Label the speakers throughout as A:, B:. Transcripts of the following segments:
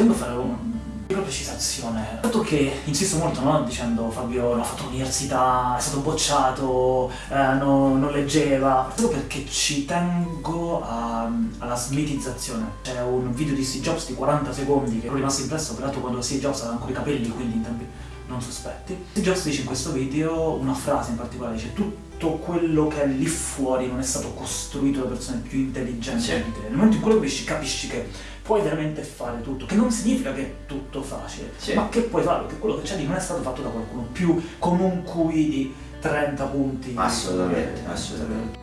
A: tengo a fare una piccola precisazione. Dato che insisto molto, no? Dicendo Fabio non ha fatto l'università, è stato bocciato, eh, no, non leggeva, proprio perché ci tengo a, alla smitizzazione. C'è un video di Steve Jobs di 40 secondi che è rimasto impresso, peraltro quando Steve Jobs aveva ancora i capelli, quindi in tempi non sospetti. Jobs dice in questo video una frase in particolare, dice tutto quello che è lì fuori non è stato costruito da persone più intelligenti
B: Sì.
A: di te. Nel momento in cui lo capisci, capisci che puoi veramente fare tutto, che non significa che è tutto facile,
B: Sì.
A: ma che puoi farlo, che quello che c'è lì non è stato fatto da qualcuno più con un QI di 30 punti.
B: Assolutamente,
A: Eh,
B: assolutamente.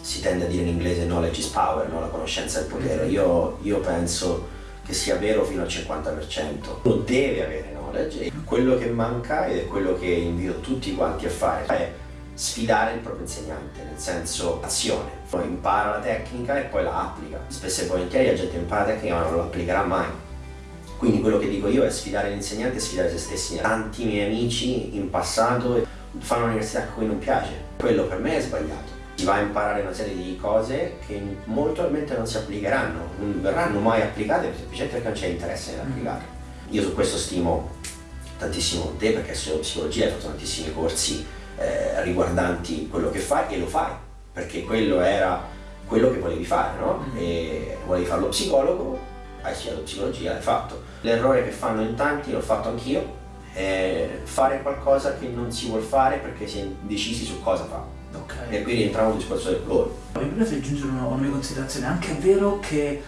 B: Si tende a dire in inglese knowledge is power, no? la conoscenza è il potere.
A: Esatto.
B: Io, io penso che sia vero fino al 50%. Uno deve avere knowledge quello che manca ed è quello che invito tutti quanti a fare è sfidare il proprio insegnante, nel senso azione. Poi impara la tecnica e poi la applica. Spesso e volentieri la gente impara la tecnica ma non la applicherà mai. Quindi quello che dico io è sfidare l'insegnante e sfidare se stessi. Tanti miei amici in passato fanno un'università a cui non piace. Quello per me è sbagliato. Si va a imparare una serie di cose che molto probabilmente non si applicheranno, non verranno mai applicate semplicemente perché non c'è interesse nell'applicare. Io su questo stimo tantissimo te perché studio psicologia, hai fatto tantissimi corsi eh, riguardanti quello che fai e lo fai, perché quello era quello che volevi fare, no?
A: Mm.
B: E volevi fare lo psicologo, hai studiato psicologia, l'hai fatto. L'errore che fanno in tanti, l'ho fatto anch'io, è fare qualcosa che non si vuol fare perché si è indecisi su cosa fa.
A: Ok.
B: E qui rientriamo nel discorso del goal.
A: Mi piace aggiungere una, una mia considerazione, è anche vero che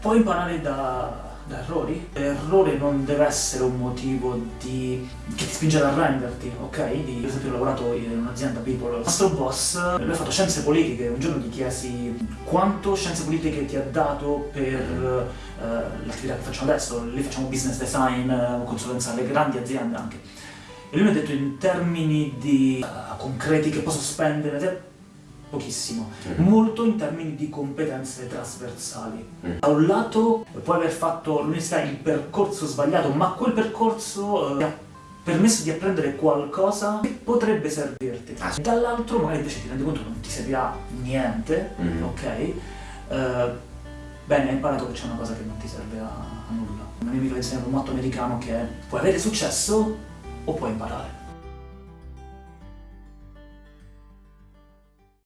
A: puoi imparare da, da errori. L'errore non deve essere un motivo di, che ti spinge ad arrenderti, ok? Di, per esempio ho lavorato in un'azienda People, il nostro boss, lui ha fatto scienze politiche, un giorno gli chiesi quanto scienze politiche ti ha dato per eh, l'attività che facciamo adesso, lì facciamo business design, consulenza alle grandi aziende anche. Lui mi ha detto in termini di eh, concreti che posso spendere, te- pochissimo,
B: Mm.
A: molto in termini di competenze trasversali.
B: Mm.
A: Da un lato puoi aver fatto l'università il percorso sbagliato, ma quel percorso eh, ti ha permesso di apprendere qualcosa che potrebbe servirti.
B: Ah, sì.
A: Dall'altro magari invece ti rendi conto che non ti servirà niente,
B: Mm.
A: ok? Eh, bene, hai imparato che c'è una cosa che non ti serve a, nulla. Un mio amico ha insegnato un motto americano che è puoi avere successo o pueden parar.